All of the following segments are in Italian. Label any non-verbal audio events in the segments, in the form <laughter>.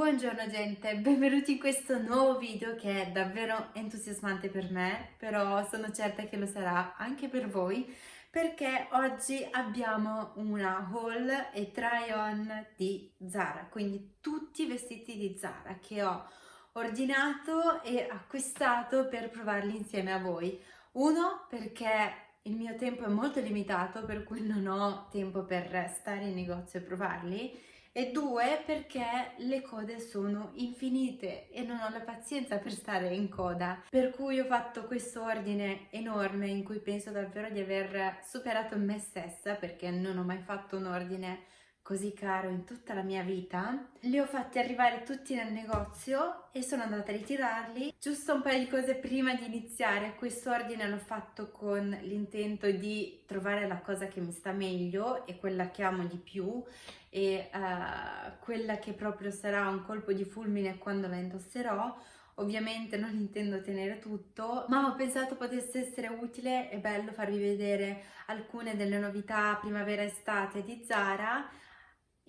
Buongiorno gente, benvenuti in questo nuovo video che è davvero entusiasmante per me, però sono certa che lo sarà anche per voi perché oggi abbiamo una haul e try on di Zara, quindi tutti i vestiti di Zara che ho ordinato e acquistato per provarli insieme a voi. Uno perché il mio tempo è molto limitato per cui non ho tempo per stare in negozio e provarli e due perché le code sono infinite e non ho la pazienza per stare in coda per cui ho fatto questo ordine enorme in cui penso davvero di aver superato me stessa perché non ho mai fatto un ordine così caro in tutta la mia vita. Li ho fatti arrivare tutti nel negozio e sono andata a ritirarli. Giusto un paio di cose prima di iniziare, questo ordine l'ho fatto con l'intento di trovare la cosa che mi sta meglio e quella che amo di più e uh, quella che proprio sarà un colpo di fulmine quando la indosserò. Ovviamente non intendo tenere tutto, ma ho pensato potesse essere utile e bello farvi vedere alcune delle novità primavera-estate di Zara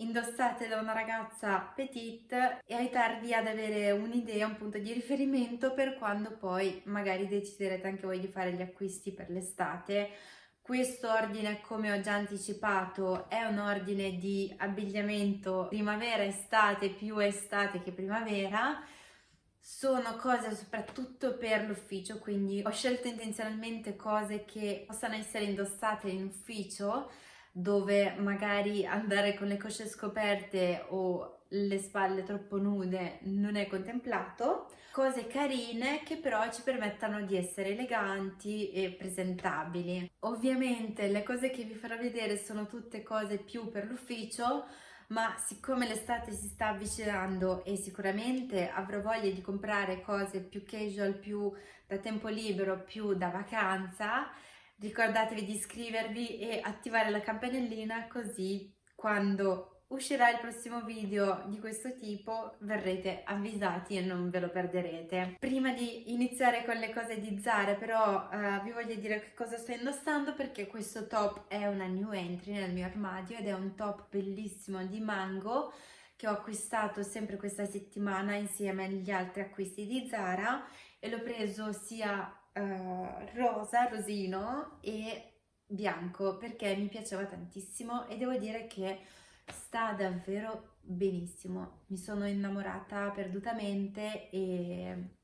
indossate da una ragazza petite e aiutarvi ad avere un'idea, un punto di riferimento per quando poi magari deciderete anche voi di fare gli acquisti per l'estate. Questo ordine, come ho già anticipato, è un ordine di abbigliamento primavera-estate più estate che primavera. Sono cose soprattutto per l'ufficio, quindi ho scelto intenzionalmente cose che possano essere indossate in ufficio dove magari andare con le cosce scoperte o le spalle troppo nude non è contemplato, cose carine che però ci permettano di essere eleganti e presentabili. Ovviamente le cose che vi farò vedere sono tutte cose più per l'ufficio, ma siccome l'estate si sta avvicinando e sicuramente avrò voglia di comprare cose più casual, più da tempo libero, più da vacanza, ricordatevi di iscrivervi e attivare la campanellina così quando uscirà il prossimo video di questo tipo verrete avvisati e non ve lo perderete. Prima di iniziare con le cose di Zara però uh, vi voglio dire che cosa sto indossando perché questo top è una new entry nel mio armadio ed è un top bellissimo di mango che ho acquistato sempre questa settimana insieme agli altri acquisti di Zara e l'ho preso sia uh, rosa, rosino e bianco perché mi piaceva tantissimo e devo dire che sta davvero benissimo. Mi sono innamorata perdutamente e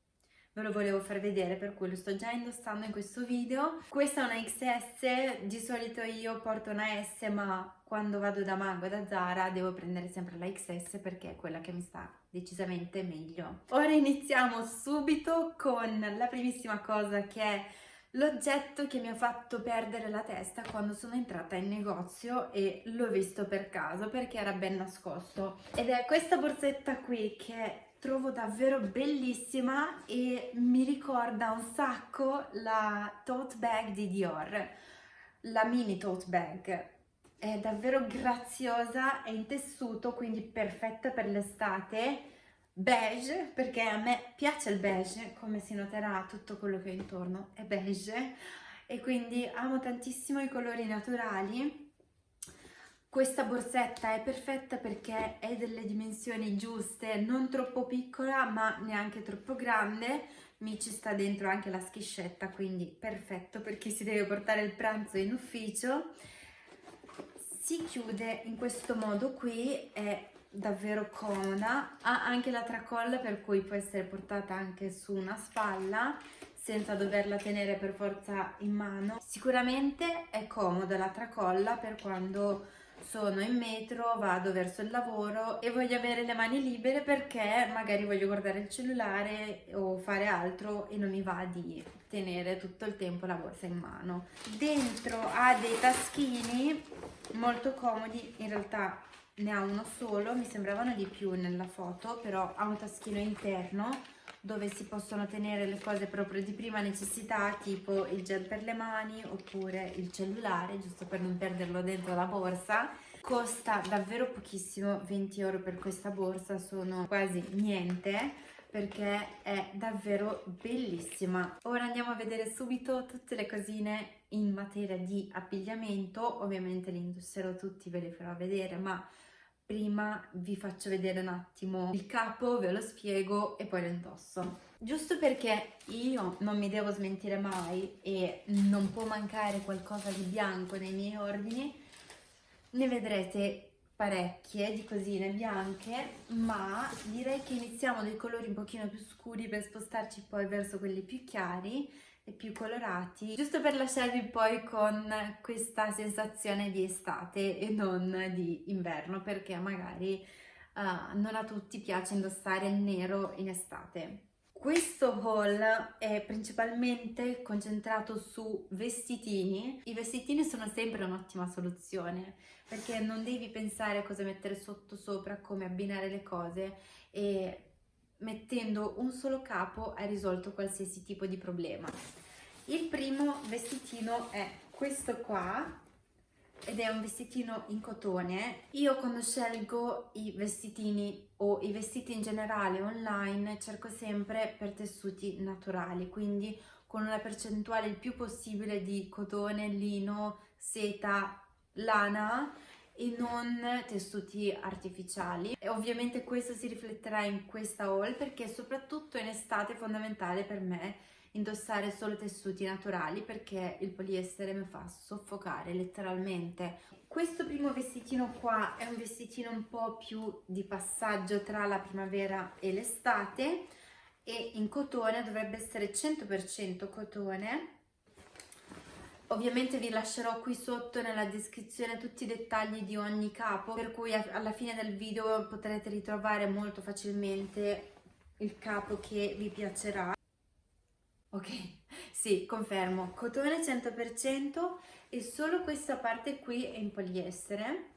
ve lo volevo far vedere per cui lo sto già indossando in questo video. Questa è una XS, di solito io porto una S ma quando vado da Mango da Zara devo prendere sempre la XS perché è quella che mi sta decisamente meglio. Ora iniziamo subito con la primissima cosa che è l'oggetto che mi ha fatto perdere la testa quando sono entrata in negozio e l'ho visto per caso perché era ben nascosto. Ed è questa borsetta qui che trovo davvero bellissima e mi ricorda un sacco la tote bag di Dior la mini tote bag. È davvero graziosa, è in tessuto, quindi perfetta per l'estate, beige, perché a me piace il beige, come si noterà tutto quello che ho intorno è beige, e quindi amo tantissimo i colori naturali. Questa borsetta è perfetta perché è delle dimensioni giuste, non troppo piccola ma neanche troppo grande, mi ci sta dentro anche la schiscetta, quindi perfetto per chi si deve portare il pranzo in ufficio. Si chiude in questo modo qui, è davvero comoda, ha anche la tracolla per cui può essere portata anche su una spalla senza doverla tenere per forza in mano. Sicuramente è comoda la tracolla per quando sono in metro, vado verso il lavoro e voglio avere le mani libere perché magari voglio guardare il cellulare o fare altro e non mi va di tenere tutto il tempo la borsa in mano. Dentro ha dei taschini molto comodi, in realtà ne ha uno solo, mi sembravano di più nella foto, però ha un taschino interno dove si possono tenere le cose proprio di prima necessità, tipo il gel per le mani oppure il cellulare, giusto per non perderlo dentro la borsa. Costa davvero pochissimo, 20 euro per questa borsa sono quasi niente perché è davvero bellissima. Ora andiamo a vedere subito tutte le cosine in materia di abbigliamento, ovviamente li indosserò tutti, ve li farò vedere, ma prima vi faccio vedere un attimo il capo, ve lo spiego e poi lo indosso. Giusto perché io non mi devo smentire mai e non può mancare qualcosa di bianco nei miei ordini, ne vedrete parecchie di cosine bianche, ma direi che iniziamo dai colori un pochino più scuri per spostarci poi verso quelli più chiari e più colorati, giusto per lasciarvi poi con questa sensazione di estate e non di inverno, perché magari uh, non a tutti piace indossare il nero in estate. Questo haul è principalmente concentrato su vestitini. I vestitini sono sempre un'ottima soluzione perché non devi pensare a cosa mettere sotto sopra, come abbinare le cose e mettendo un solo capo hai risolto qualsiasi tipo di problema. Il primo vestitino è questo qua ed è un vestitino in cotone. Io quando scelgo i vestitini o i vestiti in generale online cerco sempre per tessuti naturali, quindi con una percentuale il più possibile di cotone, lino, seta, lana e non tessuti artificiali e ovviamente questo si rifletterà in questa haul perché soprattutto in estate è fondamentale per me indossare solo tessuti naturali perché il poliestere mi fa soffocare letteralmente. Questo primo vestitino qua è un vestitino un po' più di passaggio tra la primavera e l'estate e in cotone dovrebbe essere 100% cotone Ovviamente vi lascerò qui sotto nella descrizione tutti i dettagli di ogni capo, per cui alla fine del video potrete ritrovare molto facilmente il capo che vi piacerà. Ok, <laughs> sì, confermo, cotone 100% e solo questa parte qui è in poliestere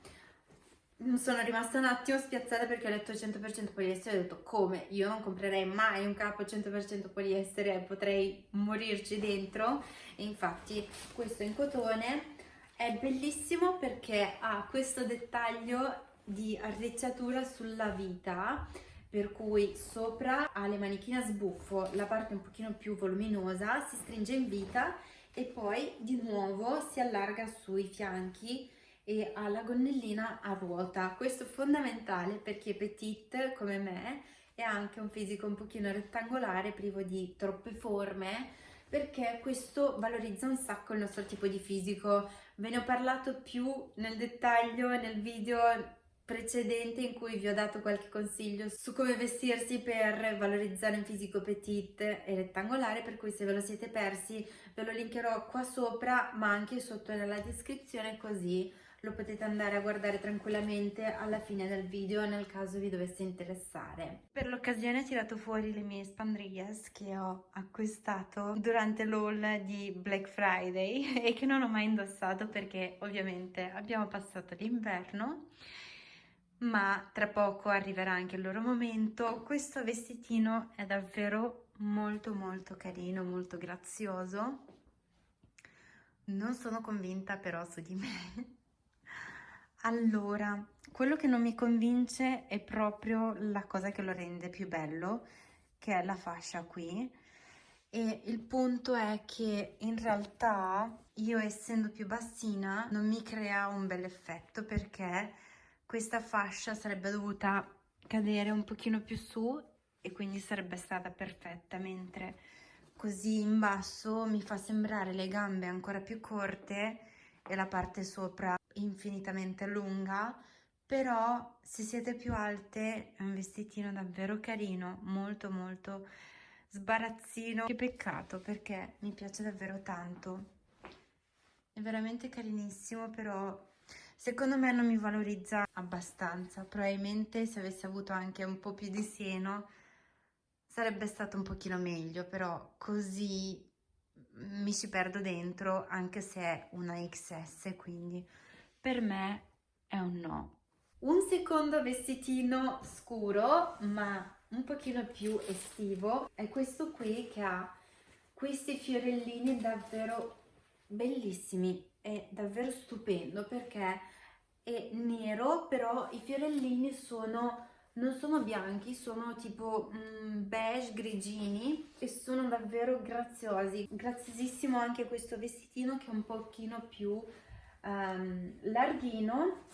sono rimasta un attimo spiazzata perché ho letto 100% poliestere e ho detto come? Io non comprerei mai un capo 100% poliestere, potrei morirci dentro e infatti questo in cotone è bellissimo perché ha questo dettaglio di arricciatura sulla vita per cui sopra ha le manichine a sbuffo, la parte un pochino più voluminosa si stringe in vita e poi di nuovo si allarga sui fianchi e ha la gonnellina a ruota. Questo è fondamentale per chi è petite come me e anche un fisico un pochino rettangolare, privo di troppe forme, perché questo valorizza un sacco il nostro tipo di fisico. Ve ne ho parlato più nel dettaglio nel video precedente in cui vi ho dato qualche consiglio su come vestirsi per valorizzare un fisico petite e rettangolare per cui se ve lo siete persi ve lo linkerò qua sopra ma anche sotto nella descrizione così lo potete andare a guardare tranquillamente alla fine del video nel caso vi dovesse interessare. Per l'occasione ho tirato fuori le mie spandrillas che ho acquistato durante l'haul di Black Friday <laughs> e che non ho mai indossato perché ovviamente abbiamo passato l'inverno ma tra poco arriverà anche il loro momento. Questo vestitino è davvero molto molto carino, molto grazioso. Non sono convinta però su di me <laughs> allora, quello che non mi convince è proprio la cosa che lo rende più bello, che è la fascia qui. E il punto è che in realtà io essendo più bassina non mi crea un bel effetto perché questa fascia sarebbe dovuta cadere un pochino più su e quindi sarebbe stata perfetta, mentre così in basso mi fa sembrare le gambe ancora più corte e la parte sopra infinitamente lunga però se siete più alte è un vestitino davvero carino molto molto sbarazzino. Che peccato perché mi piace davvero tanto. È veramente carinissimo però secondo me non mi valorizza abbastanza. Probabilmente se avessi avuto anche un po' più di seno sarebbe stato un pochino meglio però così mi ci perdo dentro anche se è una XS quindi per me è un no. Un secondo vestitino scuro, ma un pochino più estivo, è questo qui che ha questi fiorellini davvero bellissimi, è davvero stupendo perché è nero, però i fiorellini sono non sono bianchi, sono tipo mm, beige grigini e sono davvero graziosi. Graziosissimo anche questo vestitino che è un pochino più um, larghino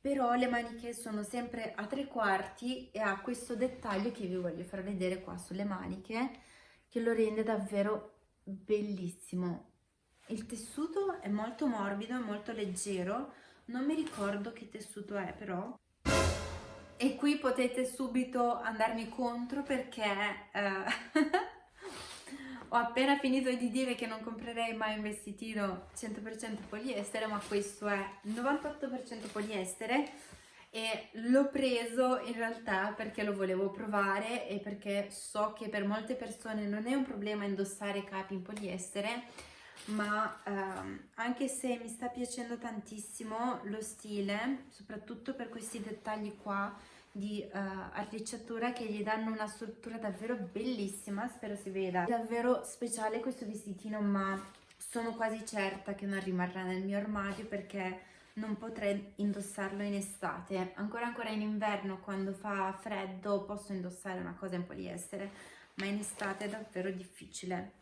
però le maniche sono sempre a tre quarti e ha questo dettaglio che vi voglio far vedere qua sulle maniche che lo rende davvero bellissimo il tessuto è molto morbido molto leggero non mi ricordo che tessuto è però e qui potete subito andarmi contro perché eh, <laughs> ho appena finito di dire che non comprerei mai un vestitino 100% poliestere ma questo è 98% poliestere e l'ho preso in realtà perché lo volevo provare e perché so che per molte persone non è un problema indossare capi in poliestere ma ehm, anche se mi sta piacendo tantissimo lo stile soprattutto per questi dettagli qua di uh, arricciatura che gli danno una struttura davvero bellissima, spero si veda. È davvero speciale questo vestitino ma sono quasi certa che non rimarrà nel mio armadio perché non potrei indossarlo in estate. Ancora ancora in inverno quando fa freddo posso indossare una cosa in poliestere ma in estate è davvero difficile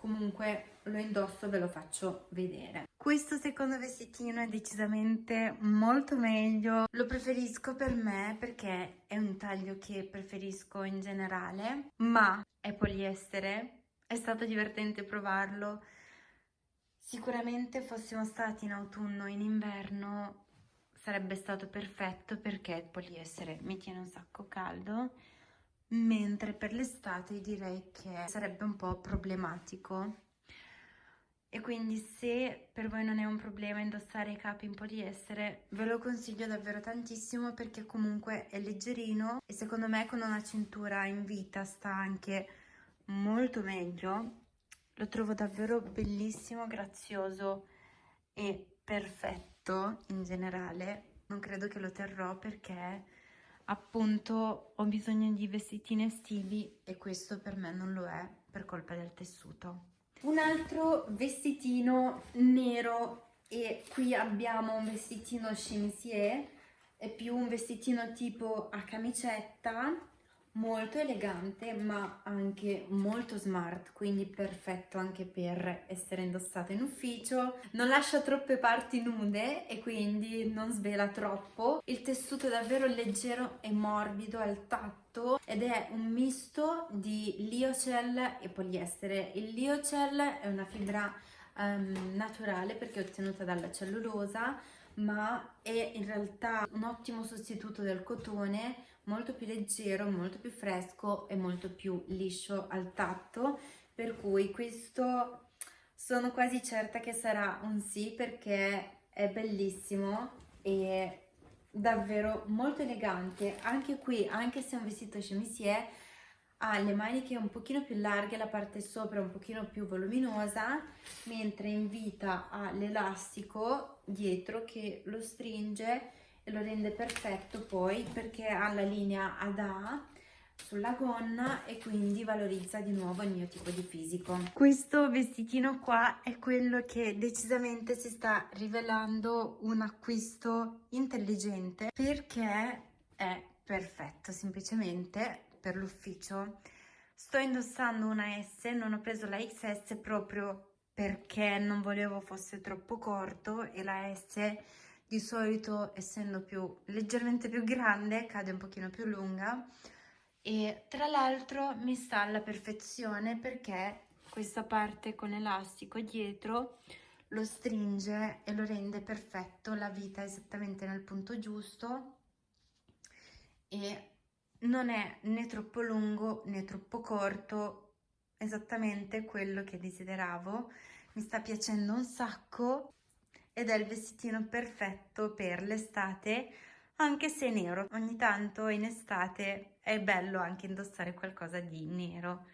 comunque lo indosso ve lo faccio vedere. Questo secondo vestitino è decisamente molto meglio. Lo preferisco per me perché è un taglio che preferisco in generale ma è poliestere. È stato divertente provarlo. Sicuramente fossimo stati in autunno o in inverno sarebbe stato perfetto perché il poliestere. Mi tiene un sacco caldo mentre per l'estate direi che sarebbe un po' problematico. E quindi se per voi non è un problema indossare i capi in poliestere ve lo consiglio davvero tantissimo perché comunque è leggerino e secondo me con una cintura in vita sta anche molto meglio. Lo trovo davvero bellissimo, grazioso e perfetto in generale. Non credo che lo terrò perché appunto ho bisogno di vestitini estivi e questo per me non lo è per colpa del tessuto. Un altro vestitino nero e qui abbiamo un vestitino chemisier, è più un vestitino tipo a camicetta molto elegante ma anche molto smart quindi perfetto anche per essere indossato in ufficio. Non lascia troppe parti nude e quindi non svela troppo. Il tessuto è davvero leggero e morbido al tatto ed è un misto di liocell e poliestere. Il liocell è una fibra um, naturale perché è ottenuta dalla cellulosa ma è in realtà un ottimo sostituto del cotone molto più leggero, molto più fresco e molto più liscio al tatto, per cui questo sono quasi certa che sarà un sì perché è bellissimo e davvero molto elegante. Anche qui, anche se è un vestito chemisier, ha le maniche un pochino più larghe, la parte sopra un pochino più voluminosa, mentre in vita ha l'elastico dietro che lo stringe lo rende perfetto poi perché ha la linea ad A sulla gonna e quindi valorizza di nuovo il mio tipo di fisico. Questo vestitino qua è quello che decisamente si sta rivelando un acquisto intelligente perché è perfetto semplicemente per l'ufficio. Sto indossando una S, non ho preso la XS proprio perché non volevo fosse troppo corto e la S di solito essendo più leggermente più grande cade un pochino più lunga e tra l'altro mi sta alla perfezione perché questa parte con elastico dietro lo stringe e lo rende perfetto. La vita esattamente nel punto giusto e non è né troppo lungo né troppo corto esattamente quello che desideravo. Mi sta piacendo un sacco ed è il vestitino perfetto per l'estate anche se nero. Ogni tanto in estate è bello anche indossare qualcosa di nero.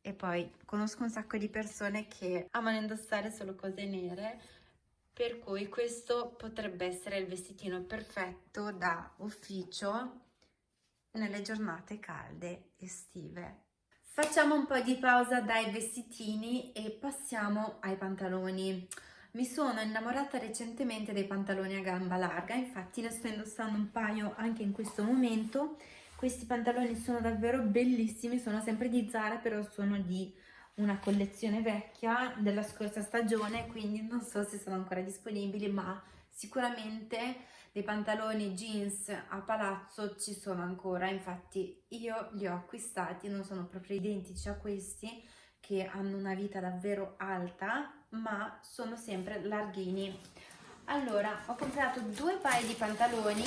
E poi conosco un sacco di persone che amano indossare solo cose nere per cui questo potrebbe essere il vestitino perfetto da ufficio nelle giornate calde estive. Facciamo un po' di pausa dai vestitini e passiamo ai pantaloni mi sono innamorata recentemente dei pantaloni a gamba larga, infatti ne sto indossando un paio anche in questo momento. Questi pantaloni sono davvero bellissimi, sono sempre di Zara, però sono di una collezione vecchia della scorsa stagione, quindi non so se sono ancora disponibili, ma sicuramente dei pantaloni jeans a palazzo ci sono ancora, infatti io li ho acquistati, non sono proprio identici a questi che hanno una vita davvero alta, ma sono sempre larghini. Allora, ho comprato due paio di pantaloni,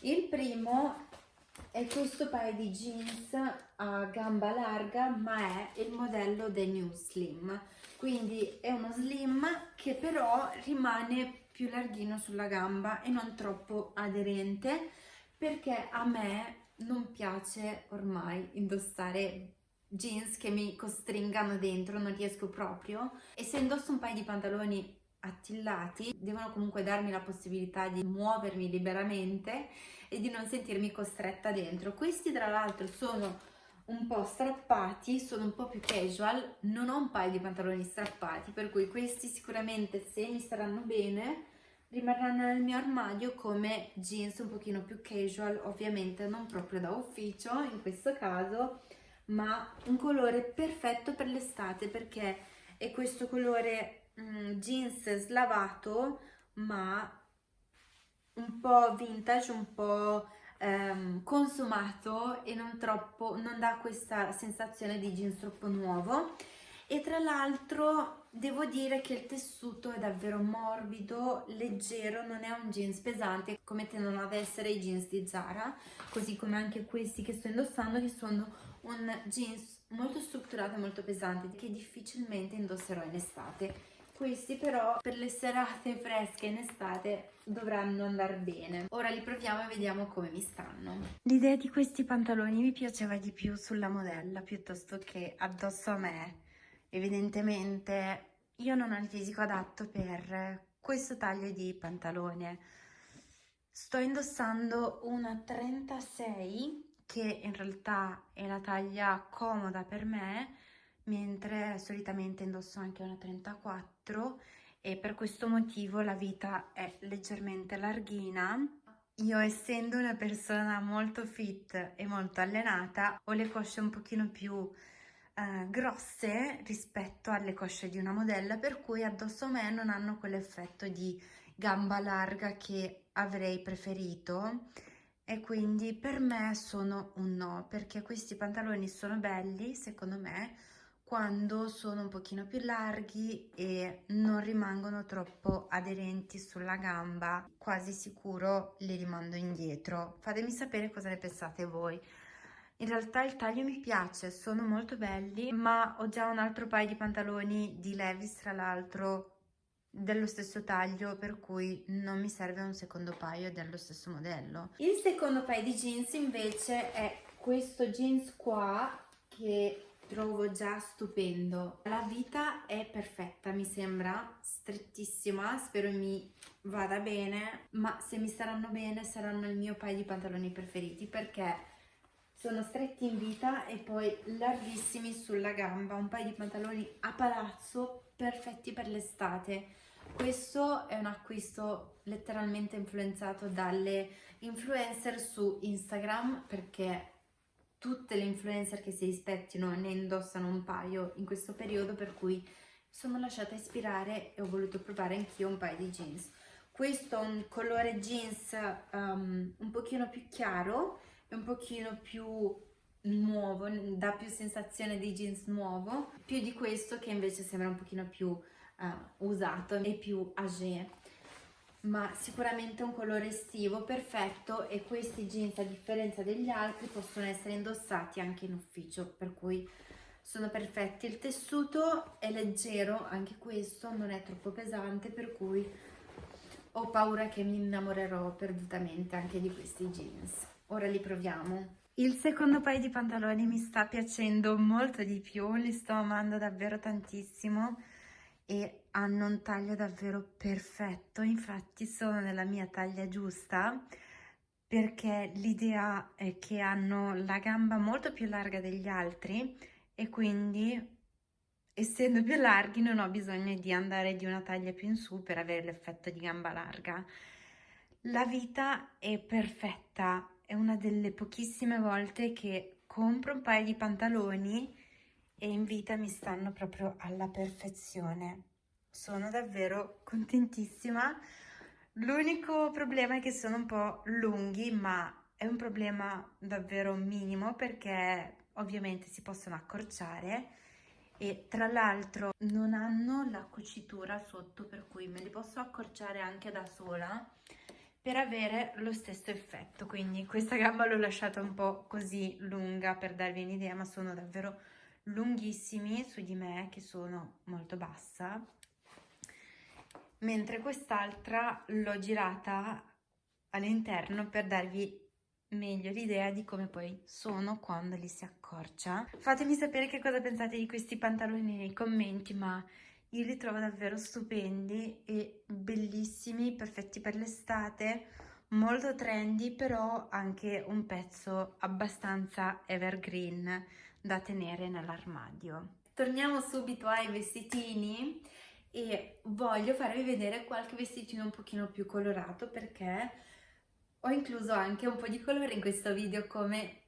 il primo è questo paio di jeans a gamba larga, ma è il modello The New Slim, quindi è uno slim che però rimane più larghino sulla gamba e non troppo aderente perché a me non piace ormai indossare jeans che mi costringano dentro, non riesco proprio e se indosso un paio di pantaloni attillati devono comunque darmi la possibilità di muovermi liberamente e di non sentirmi costretta dentro. Questi tra l'altro sono un po' strappati, sono un po' più casual, non ho un paio di pantaloni strappati, per cui questi sicuramente se mi staranno bene rimarranno nel mio armadio come jeans un pochino più casual, ovviamente non proprio da ufficio in questo caso, ma un colore perfetto per l'estate perché è questo colore mm, jeans slavato ma un po' vintage, un po' ehm, consumato e non troppo, non dà questa sensazione di jeans troppo nuovo. E tra l'altro devo dire che il tessuto è davvero morbido, leggero, non è un jeans pesante come tendono ad essere i jeans di Zara, così come anche questi che sto indossando che sono un jeans molto strutturato e molto pesante che difficilmente indosserò in estate questi però per le serate fresche in estate dovranno andare bene. Ora li proviamo e vediamo come mi stanno. L'idea di questi pantaloni mi piaceva di più sulla modella piuttosto che addosso a me. Evidentemente io non ho il fisico adatto per questo taglio di pantalone. Sto indossando una 36 che in realtà è la taglia comoda per me mentre solitamente indosso anche una 34 e per questo motivo la vita è leggermente larghina. Io essendo una persona molto fit e molto allenata ho le cosce un pochino più eh, grosse rispetto alle cosce di una modella per cui addosso a me non hanno quell'effetto di gamba larga che avrei preferito e quindi per me sono un no perché questi pantaloni sono belli secondo me quando sono un pochino più larghi e non rimangono troppo aderenti sulla gamba quasi sicuro li rimando indietro. Fatemi sapere cosa ne pensate voi. In realtà il taglio mi piace sono molto belli ma ho già un altro paio di pantaloni di Levis tra l'altro dello stesso taglio per cui non mi serve un secondo paio dello stesso modello il secondo paio di jeans invece è questo jeans qua che trovo già stupendo. La vita è perfetta, mi sembra, strettissima, spero mi vada bene, ma se mi staranno bene saranno il mio paio di pantaloni preferiti perché sono stretti in vita e poi larghissimi sulla gamba, un paio di pantaloni a palazzo perfetti per l'estate. Questo è un acquisto letteralmente influenzato dalle influencer su Instagram perché tutte le influencer che si rispettino ne indossano un paio in questo periodo per cui sono lasciata ispirare e ho voluto provare anch'io un paio di jeans. Questo è un colore jeans um, un pochino più chiaro e un pochino più nuovo, dà più sensazione di jeans nuovo. Più di questo che invece sembra un pochino più uh, usato e più âgé ma sicuramente un colore estivo perfetto e questi jeans a differenza degli altri possono essere indossati anche in ufficio per cui sono perfetti. Il tessuto è leggero anche questo non è troppo pesante per cui ho paura che mi innamorerò perdutamente anche di questi jeans. Ora li proviamo. Il secondo paio di pantaloni mi sta piacendo molto di più li sto amando davvero tantissimo e hanno un taglio davvero perfetto, infatti sono nella mia taglia giusta perché l'idea è che hanno la gamba molto più larga degli altri e quindi essendo più larghi non ho bisogno di andare di una taglia più in su per avere l'effetto di gamba larga. La vita è perfetta, è una delle pochissime volte che compro un paio di pantaloni e in vita mi stanno proprio alla perfezione. Sono davvero contentissima. L'unico problema è che sono un po' lunghi, ma è un problema davvero minimo perché ovviamente si possono accorciare e tra l'altro non hanno la cucitura sotto per cui me li posso accorciare anche da sola per avere lo stesso effetto quindi questa gamba l'ho lasciata un po' così lunga per darvi un'idea ma sono davvero lunghissimi su di me che sono molto bassa mentre quest'altra l'ho girata all'interno per darvi meglio l'idea di come poi sono quando li si accorcia. Fatemi sapere che cosa pensate di questi pantaloni nei commenti, ma io li trovo davvero stupendi e bellissimi, perfetti per l'estate, molto trendy, però anche un pezzo abbastanza evergreen da tenere nell'armadio. Torniamo subito ai vestitini e voglio farvi vedere qualche vestitino un pochino più colorato perché ho incluso anche un po' di colore in questo video come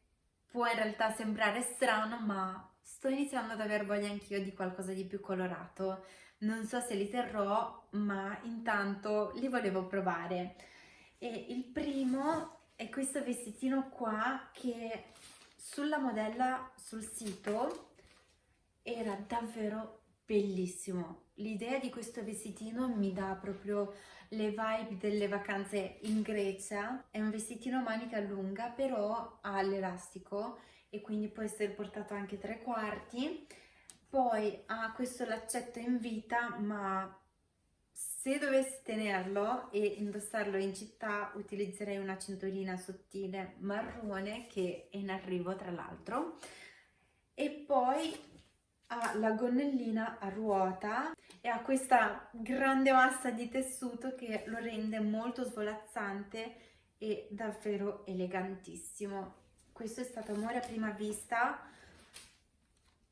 può in realtà sembrare strano ma sto iniziando ad aver voglia anch'io di qualcosa di più colorato non so se li terrò ma intanto li volevo provare e il primo è questo vestitino qua che sulla modella sul sito era davvero bellissimo l'idea di questo vestitino mi dà proprio le vibe delle vacanze in Grecia. È un vestitino manica lunga però ha l'elastico e quindi può essere portato anche tre quarti. Poi ha questo laccetto in vita ma se dovessi tenerlo e indossarlo in città utilizzerei una cinturina sottile marrone che è in arrivo tra l'altro. E poi ha la gonnellina a ruota e ha questa grande massa di tessuto che lo rende molto svolazzante e davvero elegantissimo. Questo è stato amore a prima vista,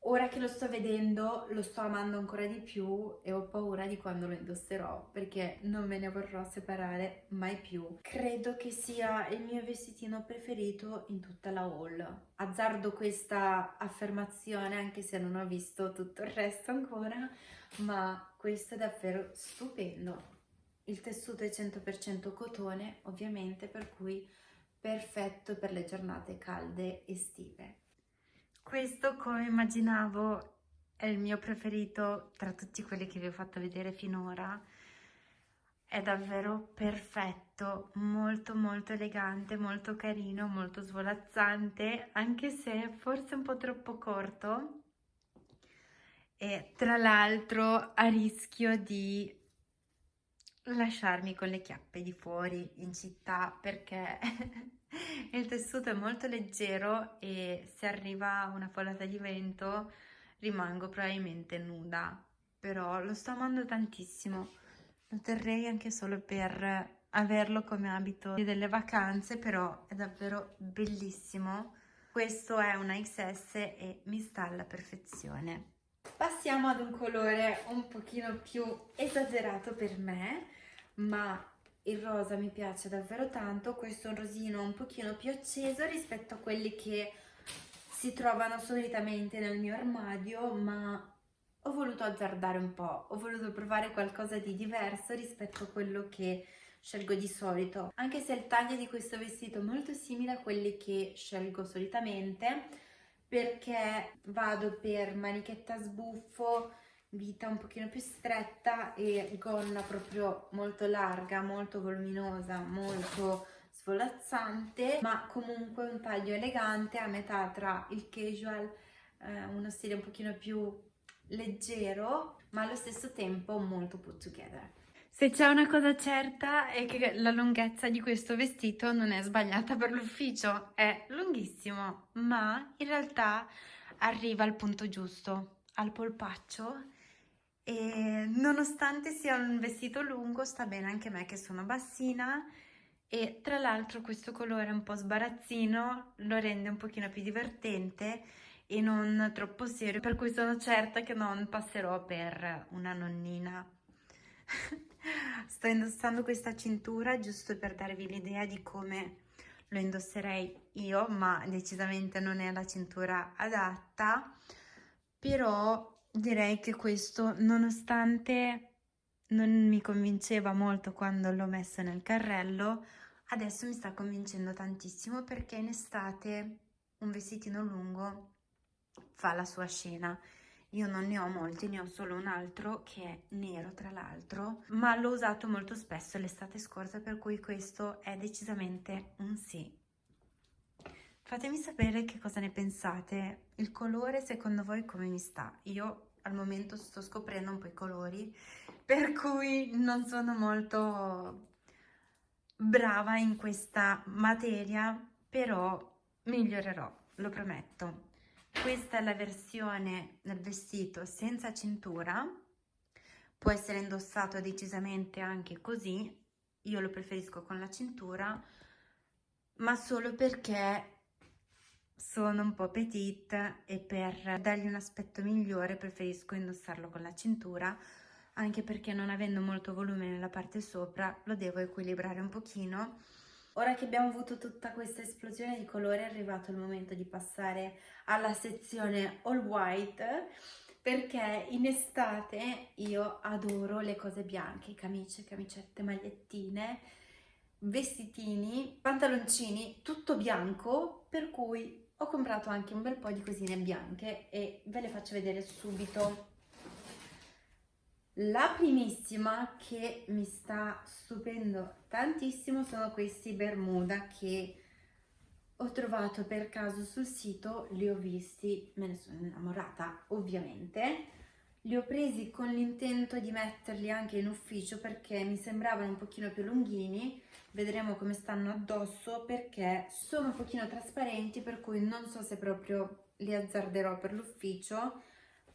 Ora che lo sto vedendo lo sto amando ancora di più e ho paura di quando lo indosserò perché non me ne vorrò separare mai più. Credo che sia il mio vestitino preferito in tutta la haul. Azzardo questa affermazione anche se non ho visto tutto il resto ancora, ma questo è davvero stupendo. Il tessuto è 100% cotone ovviamente per cui perfetto per le giornate calde estive. Questo, come immaginavo, è il mio preferito tra tutti quelli che vi ho fatto vedere finora. È davvero perfetto, molto molto elegante, molto carino, molto svolazzante, anche se forse un po' troppo corto. E tra l'altro a rischio di lasciarmi con le chiappe di fuori in città perché <laughs> il tessuto è molto leggero e se arriva una folata di vento rimango probabilmente nuda però lo sto amando tantissimo. Lo terrei anche solo per averlo come abito delle vacanze però è davvero bellissimo. Questo è una XS e mi sta alla perfezione passiamo ad un colore un pochino più esagerato per me ma il rosa mi piace davvero tanto, questo è un rosino un pochino più acceso rispetto a quelli che si trovano solitamente nel mio armadio, ma ho voluto azzardare un po', ho voluto provare qualcosa di diverso rispetto a quello che scelgo di solito, anche se il taglio di questo vestito è molto simile a quelli che scelgo solitamente, perché vado per manichetta sbuffo, vita un pochino più stretta e gonna proprio molto larga, molto voluminosa, molto svolazzante, ma comunque un taglio elegante a metà tra il casual, eh, uno stile un pochino più leggero, ma allo stesso tempo molto put together. Se c'è una cosa certa è che la lunghezza di questo vestito non è sbagliata per l'ufficio, è lunghissimo, ma in realtà arriva al punto giusto, al polpaccio. E nonostante sia un vestito lungo sta bene anche me che sono bassina. E tra l'altro questo colore un po' sbarazzino lo rende un pochino più divertente e non troppo serio per cui sono certa che non passerò per una nonnina <laughs> sto indossando questa cintura giusto per darvi l'idea di come lo indosserei io ma decisamente non è la cintura adatta però direi che questo, nonostante non mi convinceva molto quando l'ho messo nel carrello, adesso mi sta convincendo tantissimo perché in estate un vestitino lungo fa la sua scena. Io non ne ho molti, ne ho solo un altro che è nero tra l'altro, ma l'ho usato molto spesso l'estate scorsa per cui questo è decisamente un sì. Fatemi sapere che cosa ne pensate, il colore secondo voi come mi sta? Io al momento sto scoprendo un po' i colori, per cui non sono molto brava in questa materia, però migliorerò, lo prometto. Questa è la versione del vestito senza cintura, può essere indossato decisamente anche così, io lo preferisco con la cintura, ma solo perché sono un po' petite e per dargli un aspetto migliore preferisco indossarlo con la cintura anche perché non avendo molto volume nella parte sopra lo devo equilibrare un pochino Ora che abbiamo avuto tutta questa esplosione di colore è arrivato il momento di passare alla sezione all white perché in estate io adoro le cose bianche, camicie, camicette, magliettine, vestitini, pantaloncini, tutto bianco per cui ho comprato anche un bel po' di cosine bianche e ve le faccio vedere subito. La primissima che mi sta stupendo tantissimo sono questi Bermuda che ho trovato per caso sul sito, li ho visti, me ne sono innamorata ovviamente. Li ho presi con l'intento di metterli anche in ufficio perché mi sembravano un pochino più lunghini vedremo come stanno addosso perché sono un pochino trasparenti per cui non so se proprio li azzarderò per l'ufficio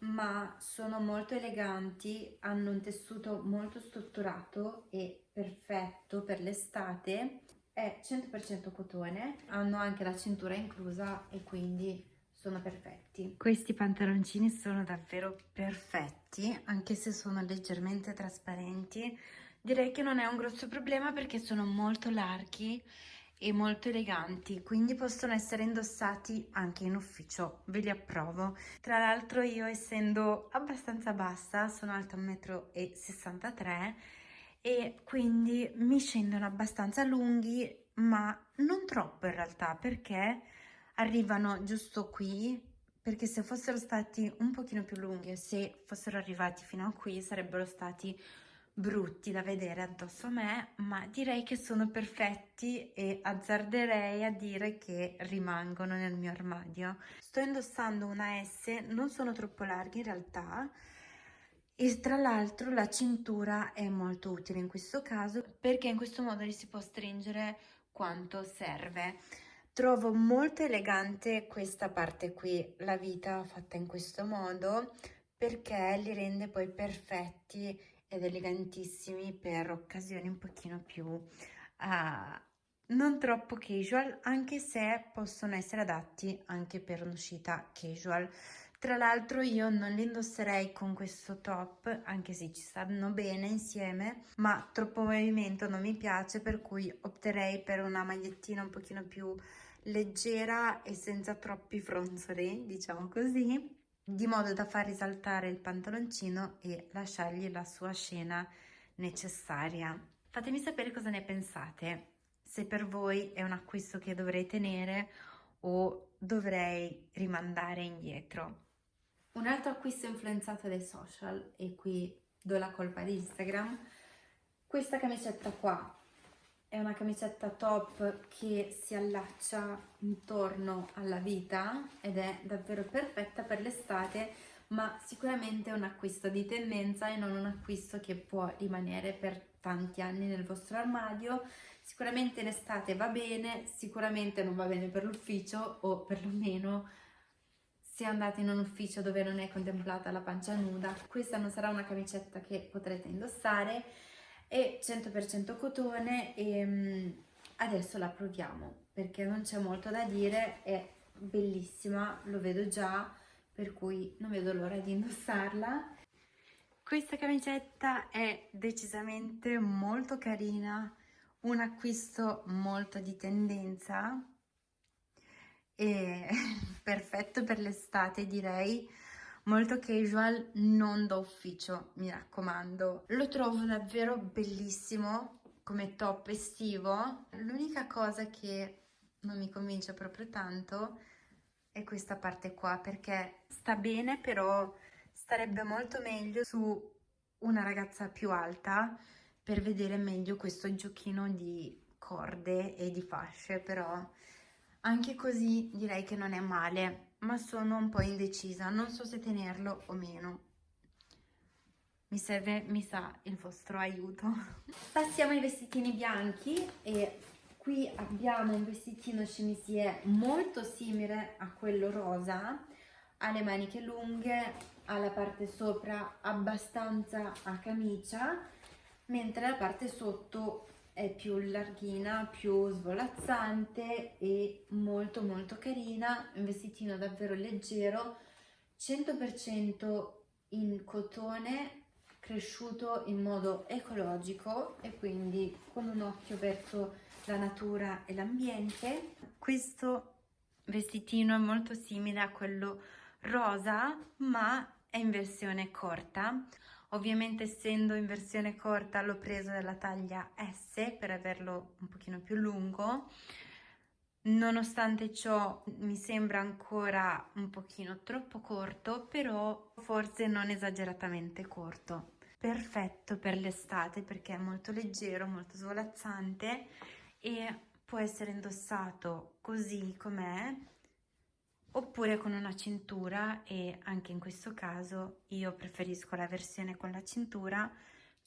ma sono molto eleganti, hanno un tessuto molto strutturato e perfetto per l'estate, è 100% cotone, hanno anche la cintura inclusa e quindi sono perfetti. Questi pantaloncini sono davvero perfetti, anche se sono leggermente trasparenti, direi che non è un grosso problema perché sono molto larghi e molto eleganti quindi possono essere indossati anche in ufficio. Ve li approvo. Tra l'altro io essendo abbastanza bassa sono alta 1,63 m e quindi mi scendono abbastanza lunghi ma non troppo in realtà perché arrivano giusto qui perché se fossero stati un pochino più lunghi e se fossero arrivati fino a qui sarebbero stati brutti da vedere addosso a me, ma direi che sono perfetti e azzarderei a dire che rimangono nel mio armadio. Sto indossando una S, non sono troppo larghi in realtà, e tra l'altro la cintura è molto utile in questo caso perché in questo modo li si può stringere quanto serve. Trovo molto elegante questa parte qui, la vita fatta in questo modo, perché li rende poi perfetti ed elegantissimi per occasioni un pochino più uh, non troppo casual anche se possono essere adatti anche per un'uscita casual. Tra l'altro io non li indosserei con questo top anche se ci stanno bene insieme ma troppo movimento non mi piace per cui opterei per una magliettina un pochino più leggera e senza troppi fronzoli diciamo così di modo da far risaltare il pantaloncino e lasciargli la sua scena necessaria. Fatemi sapere cosa ne pensate, se per voi è un acquisto che dovrei tenere o dovrei rimandare indietro. Un altro acquisto influenzato dai social, e qui do la colpa di Instagram, questa camicetta qua è una camicetta top che si allaccia intorno alla vita ed è davvero perfetta per l'estate ma sicuramente è un acquisto di tendenza e non un acquisto che può rimanere per tanti anni nel vostro armadio. Sicuramente in estate va bene sicuramente non va bene per l'ufficio o perlomeno se andate in un ufficio dove non è contemplata la pancia nuda questa non sarà una camicetta che potrete indossare è 100% cotone e um, adesso la proviamo perché non c'è molto da dire, è bellissima, lo vedo già, per cui non vedo l'ora di indossarla. Questa camicetta è decisamente molto carina, un acquisto molto di tendenza e <laughs> perfetto per l'estate direi, molto casual, non da ufficio, mi raccomando. Lo trovo davvero bellissimo come top estivo. L'unica cosa che non mi convince proprio tanto è questa parte qua perché sta bene però starebbe molto meglio su una ragazza più alta per vedere meglio questo giochino di corde e di fasce però anche così direi che non è male ma sono un po' indecisa non so se tenerlo o meno. Mi serve mi sa il vostro aiuto. <laughs> Passiamo ai vestitini bianchi e qui abbiamo un vestitino chemisier molto simile a quello rosa ha le maniche lunghe ha la parte sopra abbastanza a camicia mentre la parte sotto è più larghina, più svolazzante e molto molto carina, un vestitino davvero leggero, 100% in cotone, cresciuto in modo ecologico e quindi con un occhio verso la natura e l'ambiente. Questo vestitino è molto simile a quello rosa ma è in versione corta ovviamente essendo in versione corta l'ho preso della taglia S per averlo un pochino più lungo. Nonostante ciò mi sembra ancora un pochino troppo corto però forse non esageratamente corto. Perfetto per l'estate perché è molto leggero molto svolazzante e può essere indossato così com'è oppure con una cintura e anche in questo caso io preferisco la versione con la cintura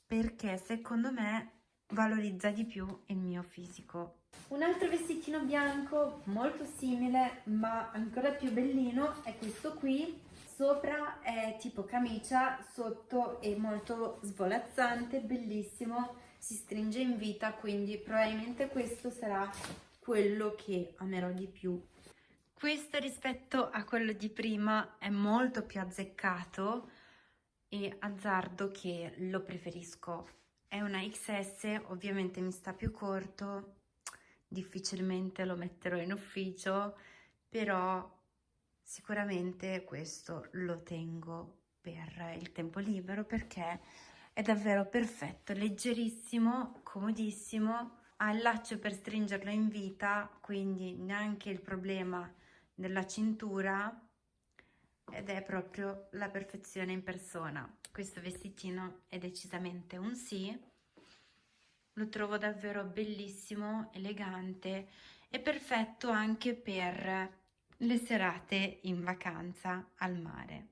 perché secondo me valorizza di più il mio fisico. Un altro vestitino bianco molto simile ma ancora più bellino è questo qui. Sopra è tipo camicia, sotto è molto svolazzante, bellissimo, si stringe in vita quindi probabilmente questo sarà quello che amerò di più questo rispetto a quello di prima è molto più azzeccato e azzardo che lo preferisco. È una XS, ovviamente mi sta più corto, difficilmente lo metterò in ufficio, però sicuramente questo lo tengo per il tempo libero perché è davvero perfetto, leggerissimo, comodissimo, ha il laccio per stringerlo in vita, quindi neanche il problema della cintura ed è proprio la perfezione in persona. Questo vestitino è decisamente un sì, lo trovo davvero bellissimo, elegante e perfetto anche per le serate in vacanza al mare.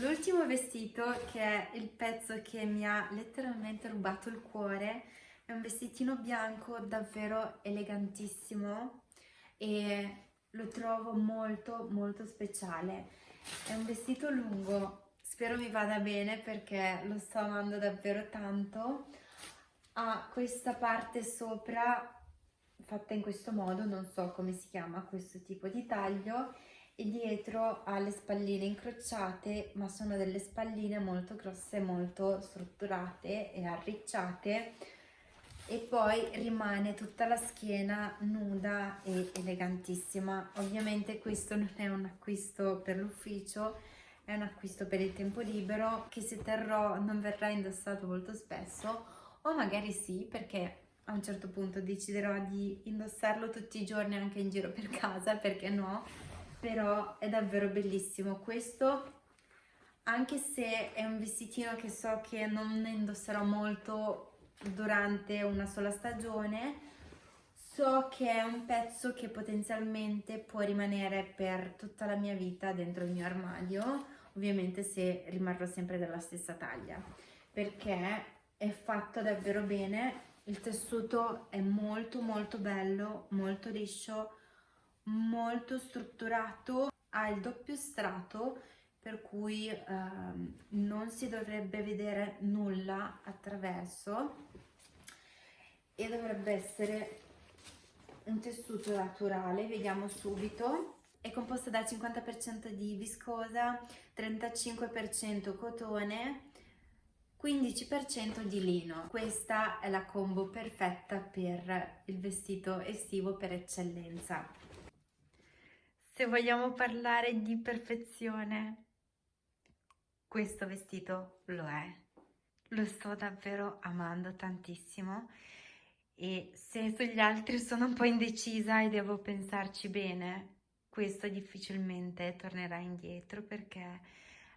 L'ultimo vestito, che è il pezzo che mi ha letteralmente rubato il cuore, è un vestitino bianco davvero elegantissimo e lo trovo molto molto speciale. È un vestito lungo spero mi vada bene perché lo sto amando davvero tanto. Ha questa parte sopra fatta in questo modo non so come si chiama questo tipo di taglio e dietro ha le spalline incrociate ma sono delle spalline molto grosse molto strutturate e arricciate e poi rimane tutta la schiena nuda e elegantissima. Ovviamente questo non è un acquisto per l'ufficio è un acquisto per il tempo libero che se terrò non verrà indossato molto spesso o magari sì perché a un certo punto deciderò di indossarlo tutti i giorni anche in giro per casa perché no? Però è davvero bellissimo questo. Anche se è un vestitino che so che non indosserò molto durante una sola stagione so che è un pezzo che potenzialmente può rimanere per tutta la mia vita dentro il mio armadio ovviamente se rimarrò sempre della stessa taglia perché è fatto davvero bene il tessuto è molto molto bello molto liscio molto strutturato ha il doppio strato per cui ehm, non si dovrebbe vedere nulla attraverso e dovrebbe essere un tessuto naturale, vediamo subito. È composto dal 50% di viscosa, 35% cotone, 15% di lino. Questa è la combo perfetta per il vestito estivo per eccellenza. Se vogliamo parlare di perfezione, questo vestito lo è. Lo sto davvero amando tantissimo e se sugli altri sono un po' indecisa e devo pensarci bene, questo difficilmente tornerà indietro perché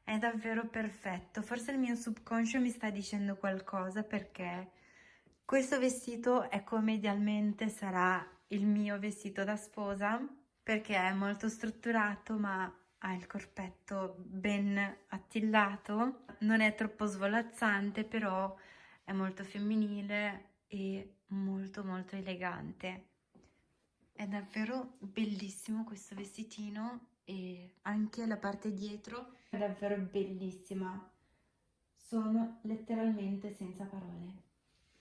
è davvero perfetto. Forse il mio subconscio mi sta dicendo qualcosa perché questo vestito è come idealmente sarà il mio vestito da sposa perché è molto strutturato ma ha il corpetto ben attillato, non è troppo svolazzante però è molto femminile e molto molto elegante. È davvero bellissimo questo vestitino e anche la parte dietro è davvero bellissima. Sono letteralmente senza parole.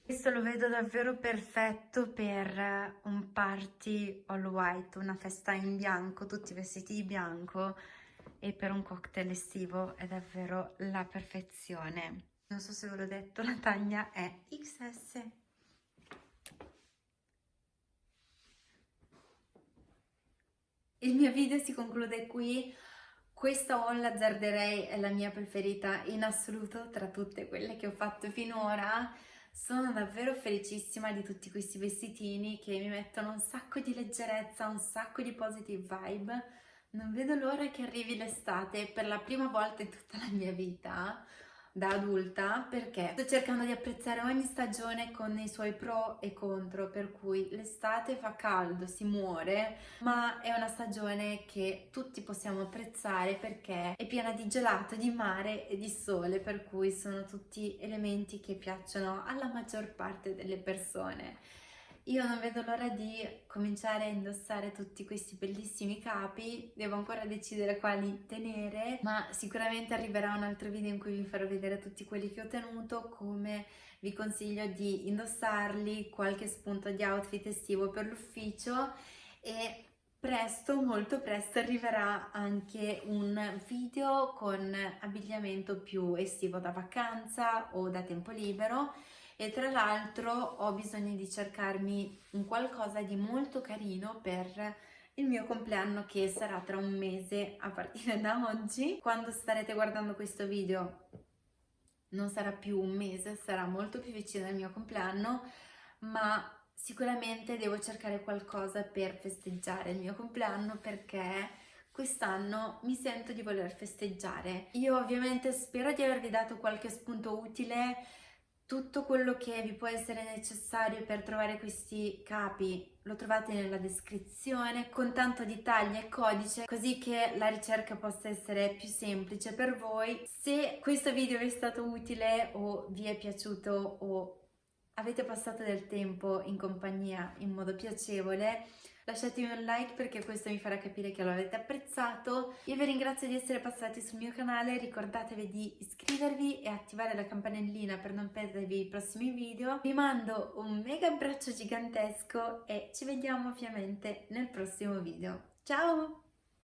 Questo lo vedo davvero perfetto per un party all white, una festa in bianco, tutti vestiti di bianco e per un cocktail estivo è davvero la perfezione. Non so se ve l'ho detto, la taglia è XS. Il mio video si conclude qui. Questa haul azzarderei è la mia preferita in assoluto tra tutte quelle che ho fatto finora. Sono davvero felicissima di tutti questi vestitini che mi mettono un sacco di leggerezza, un sacco di positive vibe. Non vedo l'ora che arrivi l'estate per la prima volta in tutta la mia vita da adulta perché sto cercando di apprezzare ogni stagione con i suoi pro e contro per cui l'estate fa caldo, si muore ma è una stagione che tutti possiamo apprezzare perché è piena di gelato, di mare e di sole per cui sono tutti elementi che piacciono alla maggior parte delle persone io non vedo l'ora di cominciare a indossare tutti questi bellissimi capi, devo ancora decidere quali tenere, ma sicuramente arriverà un altro video in cui vi farò vedere tutti quelli che ho tenuto, come vi consiglio di indossarli, qualche spunto di outfit estivo per l'ufficio e presto, molto presto arriverà anche un video con abbigliamento più estivo da vacanza o da tempo libero e tra l'altro ho bisogno di cercarmi un qualcosa di molto carino per il mio compleanno che sarà tra un mese a partire da oggi. Quando starete guardando questo video non sarà più un mese, sarà molto più vicino al mio compleanno, ma sicuramente devo cercare qualcosa per festeggiare il mio compleanno perché quest'anno mi sento di voler festeggiare. Io ovviamente spero di avervi dato qualche spunto utile tutto quello che vi può essere necessario per trovare questi capi lo trovate nella descrizione con tanto di taglia e codice così che la ricerca possa essere più semplice per voi. Se questo video vi è stato utile o vi è piaciuto o avete passato del tempo in compagnia in modo piacevole lasciatemi un like perché questo mi farà capire che lo avete apprezzato. Io vi ringrazio di essere passati sul mio canale, ricordatevi di iscrivervi e attivare la campanellina per non perdervi i prossimi video. Vi mando un mega abbraccio gigantesco e ci vediamo ovviamente nel prossimo video. Ciao!